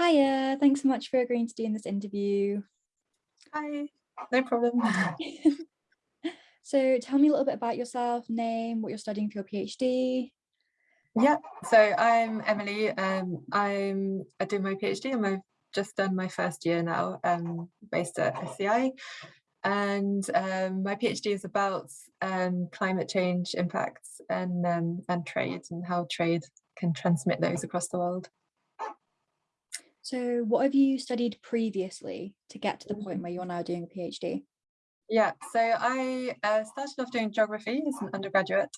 Hiya, thanks so much for agreeing to do in this interview. Hi, no problem. so tell me a little bit about yourself, name, what you're studying for your PhD. Yeah, so I'm Emily. Um, I'm I do my PhD and I've just done my first year now, um, based at SEI. And um, my PhD is about um, climate change impacts and um, and trade and how trade can transmit those across the world. So what have you studied previously to get to the point where you're now doing a PhD? Yeah, so I uh, started off doing geography as an undergraduate.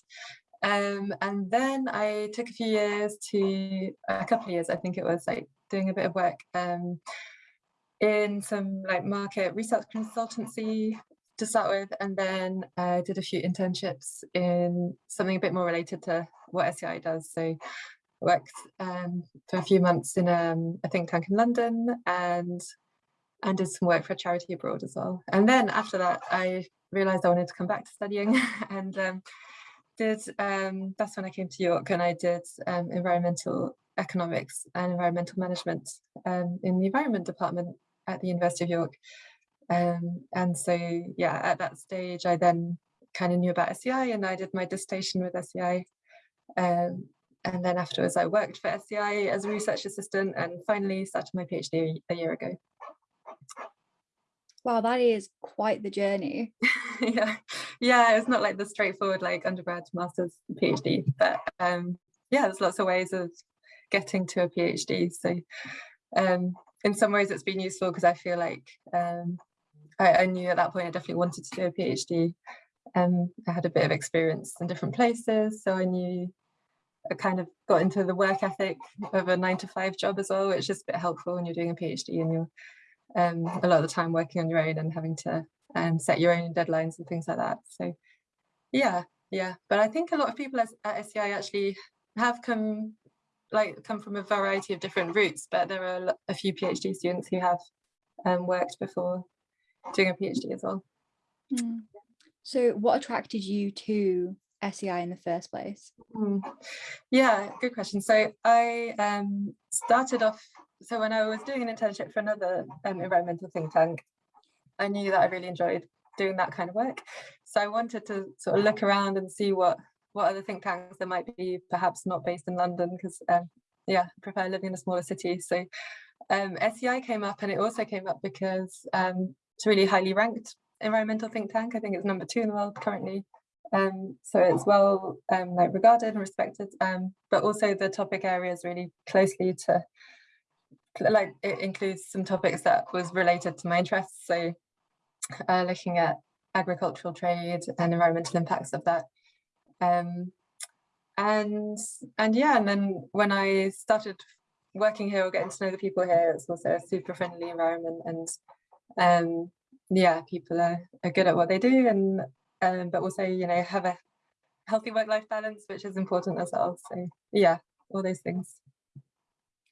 Um, and then I took a few years to, a couple of years, I think it was, like doing a bit of work um, in some like market research consultancy to start with, and then I uh, did a few internships in something a bit more related to what SEI does. So worked um, for a few months in um, a think tank in London and and did some work for a charity abroad as well. And then after that, I realized I wanted to come back to studying and um, did, um, that's when I came to York and I did um, environmental economics and environmental management um, in the environment department at the University of York. Um, and so, yeah, at that stage, I then kind of knew about SEI and I did my dissertation with SEI um, and then afterwards I worked for SEI as a research assistant and finally started my PhD a year ago. Wow, that is quite the journey. yeah, yeah, it's not like the straightforward like undergrad, master's, PhD, but um, yeah, there's lots of ways of getting to a PhD. So um, in some ways it's been useful because I feel like um, I, I, knew at that point I definitely wanted to do a PhD. Um, I had a bit of experience in different places, so I knew I kind of got into the work ethic of a nine to five job as well, which is a bit helpful when you're doing a PhD and you're um, a lot of the time working on your own and having to um, set your own deadlines and things like that. So yeah, yeah. But I think a lot of people at SEI actually have come like come from a variety of different routes, but there are a few PhD students who have um, worked before doing a PhD as well. Mm. So what attracted you to SEI in the first place? Mm. Yeah, good question. So I um, started off, so when I was doing an internship for another um, environmental think tank, I knew that I really enjoyed doing that kind of work. So I wanted to sort of look around and see what what other think tanks there might be, perhaps not based in London, because um, yeah, I prefer living in a smaller city. So um, SEI came up and it also came up because um, it's a really highly ranked environmental think tank. I think it's number two in the world currently um, so it's well um, like regarded and respected, um, but also the topic areas really closely to, like it includes some topics that was related to my interests. So uh, looking at agricultural trade and environmental impacts of that. Um, and and yeah, and then when I started working here or getting to know the people here, it's also a super friendly environment and um, yeah, people are, are good at what they do and um, but also, you know, have a healthy work-life balance, which is important as well. So yeah, all those things.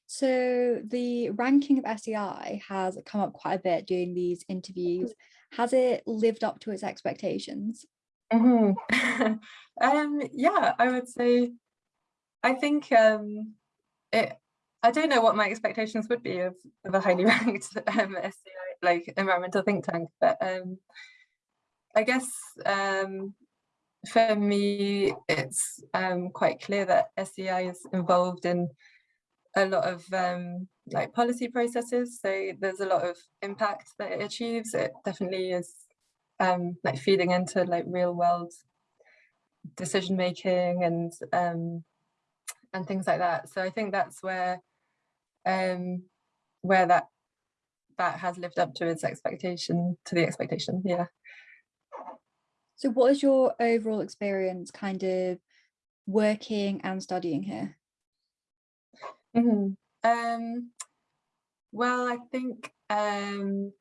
So the ranking of SEI has come up quite a bit during these interviews. Has it lived up to its expectations? Mm -hmm. um, yeah, I would say, I think um, it, I don't know what my expectations would be of, of a highly ranked um, SEI, like environmental think tank, but um, I guess um, for me, it's um, quite clear that SEI is involved in a lot of um, like policy processes. So there's a lot of impact that it achieves. It definitely is um, like feeding into like real world decision making and um, and things like that. So I think that's where um, where that that has lived up to its expectation to the expectation. Yeah. So what is your overall experience kind of working and studying here? Mm -hmm. um, well, I think, um,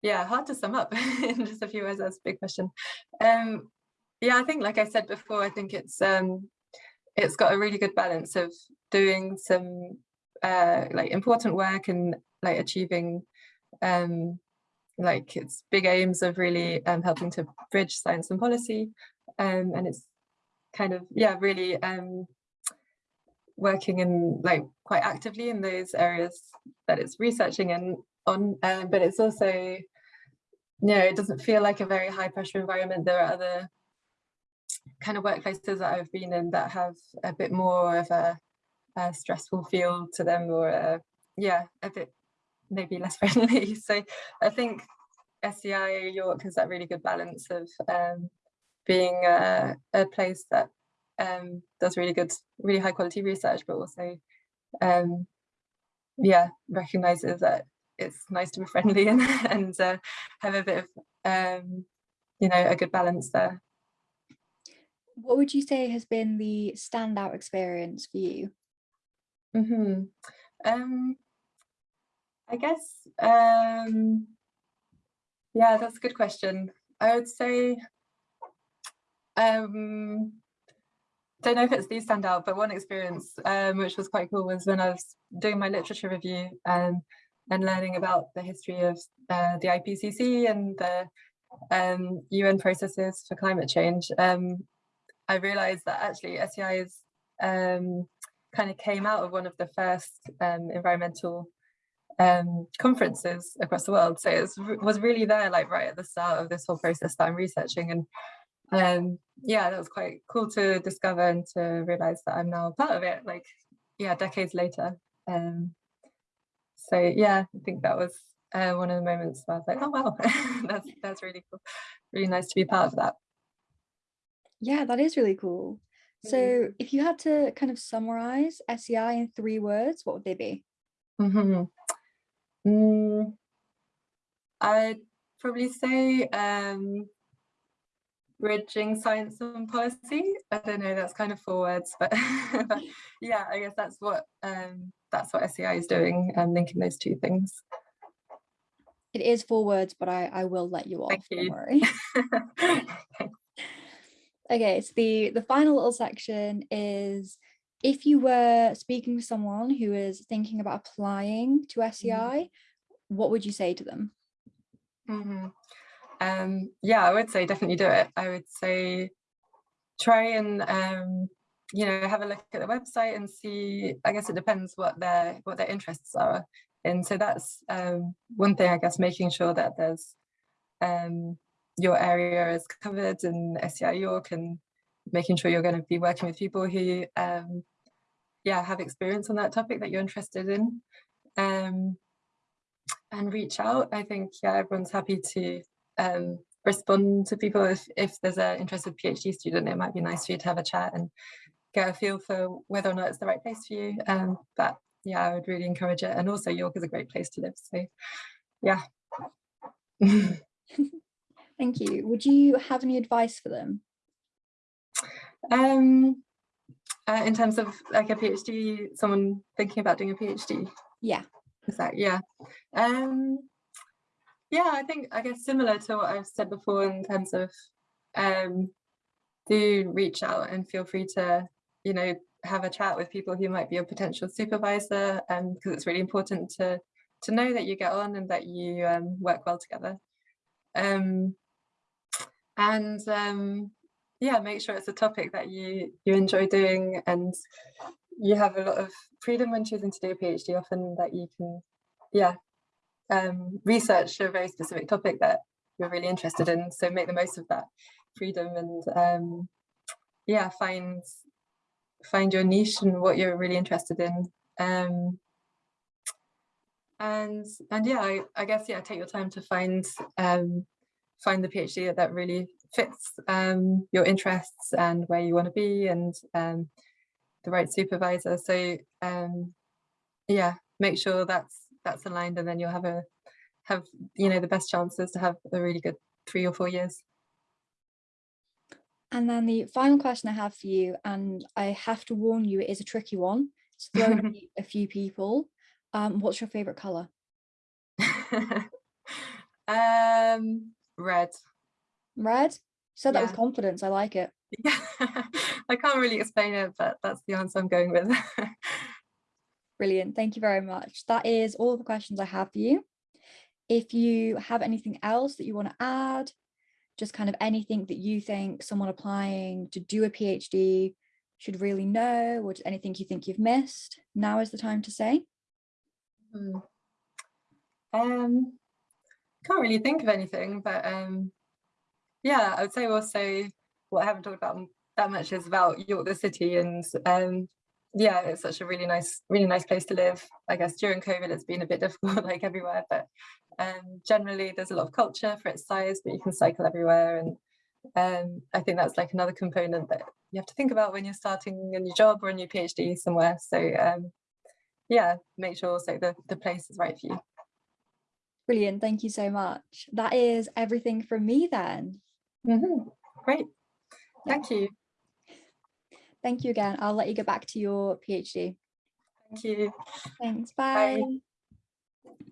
yeah, hard to sum up in just a few words, that's a big question. Um, yeah, I think, like I said before, I think it's um, it's got a really good balance of doing some uh, like important work and like achieving um, like its big aims of really um, helping to bridge science and policy um, and it's kind of yeah really um, working in like quite actively in those areas that it's researching and on, um, but it's also, you know, it doesn't feel like a very high pressure environment. There are other kind of workplaces that I've been in that have a bit more of a, a stressful feel to them or a, yeah, a bit maybe less friendly. So I think SEI York has that really good balance of um, being a, a, place that um, does really good, really high quality research, but also, um, yeah, recognizes that it's nice to be friendly and, and uh, have a bit of, um, you know, a good balance there. What would you say has been the standout experience for you? Mm -hmm. I guess, um, yeah, that's a good question. I would say, um, don't know if it's these stand out, but one experience um, which was quite cool was when I was doing my literature review um, and learning about the history of uh, the IPCC and the um, UN processes for climate change. Um, I realized that actually SEI is um, kind of came out of one of the first um, environmental um, conferences across the world. So it was, really there like right at the start of this whole process that I'm researching. And um, yeah, that was quite cool to discover and to realize that I'm now part of it, like, yeah, decades later. Um, so yeah, I think that was uh, one of the moments where I was like, oh wow, that's, that's really cool. Really nice to be part of that. Yeah, that is really cool. So mm -hmm. if you had to kind of summarize SEI in three words, what would they be? Mm -hmm. Mm, I'd probably say um, bridging science and policy. I don't know, that's kind of four words, but, but yeah, I guess that's what um, that's what SEI is doing and linking those two things. It is four words, but I, I will let you off, Thank don't you. worry. okay, so the, the final little section is if you were speaking to someone who is thinking about applying to SEI, mm -hmm. what would you say to them? Mm -hmm. um, yeah, I would say definitely do it. I would say try and um, you know have a look at the website and see. I guess it depends what their what their interests are, and so that's um, one thing. I guess making sure that there's um, your area is covered in SEI York and making sure you're going to be working with people who um, yeah, have experience on that topic that you're interested in um, and reach out. I think, yeah, everyone's happy to um, respond to people. If, if there's an interested PhD student, it might be nice for you to have a chat and get a feel for whether or not it's the right place for you. Um, but yeah, I would really encourage it. And also York is a great place to live. So yeah. Thank you. Would you have any advice for them? Um, uh, in terms of like a PhD, someone thinking about doing a PhD? Yeah. Is that, yeah. Um, yeah, I think, I guess similar to what I've said before in terms of um, do reach out and feel free to, you know, have a chat with people who might be a potential supervisor um, because it's really important to to know that you get on and that you um, work well together. Um, and um, yeah, make sure it's a topic that you you enjoy doing and you have a lot of freedom when choosing to do a PhD often that you can, yeah, um, research a very specific topic that you're really interested in. So make the most of that freedom and um, yeah, find find your niche and what you're really interested in. Um, and and yeah, I, I guess yeah, take your time to find um, find the PhD that really fits um, your interests and where you want to be and um, the right supervisor. So um, yeah, make sure that's that's aligned and then you'll have a have you know the best chances to have a really good three or four years. And then the final question I have for you, and I have to warn you, it is a tricky one. It's thrown a few people. Um, what's your favorite color? um, red. Red? Said that yeah. with confidence. I like it. Yeah, I can't really explain it, but that's the answer I'm going with. Brilliant. Thank you very much. That is all the questions I have for you. If you have anything else that you want to add, just kind of anything that you think someone applying to do a PhD should really know or just anything you think you've missed? Now is the time to say. Hmm. Um, can't really think of anything, but um, yeah, I would say also what I haven't talked about that much is about York the city and um, yeah, it's such a really nice, really nice place to live. I guess during COVID it's been a bit difficult like everywhere, but um, generally there's a lot of culture for its size, but you can cycle everywhere and um, I think that's like another component that you have to think about when you're starting a new job or a new PhD somewhere. So um, yeah, make sure also the, the place is right for you. Brilliant. Thank you so much. That is everything from me then. Mhm. Great. Thank you. Thank you again. I'll let you get back to your PhD. Thank you. Thanks. Bye. Bye.